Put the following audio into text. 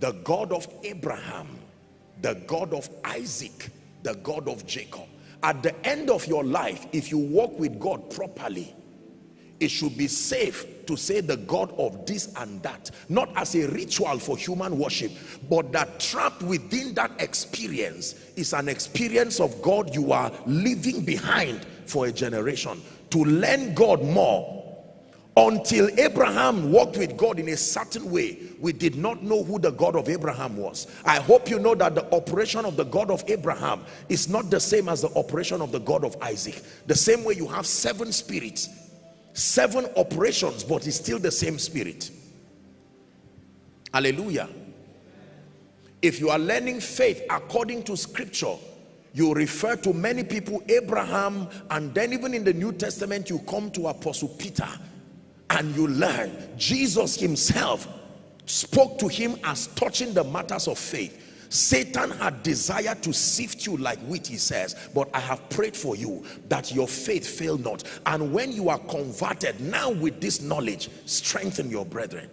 the God of Abraham, the God of Isaac, the God of Jacob. At the end of your life, if you walk with God properly, it should be safe to say the God of this and that, not as a ritual for human worship, but that trapped within that experience is an experience of God you are leaving behind for a generation. To learn God more until Abraham walked with God in a certain way we did not know who the God of Abraham was. I hope you know that the operation of the God of Abraham is not the same as the operation of the God of Isaac. The same way you have seven spirits seven operations but it's still the same spirit. Hallelujah. If you are learning faith according to scripture you refer to many people Abraham and then even in the New Testament you come to Apostle Peter and you learn Jesus himself spoke to him as touching the matters of faith Satan had desired to sift you like wheat, he says, but I have prayed for you that your faith fail not. And when you are converted, now with this knowledge, strengthen your brethren.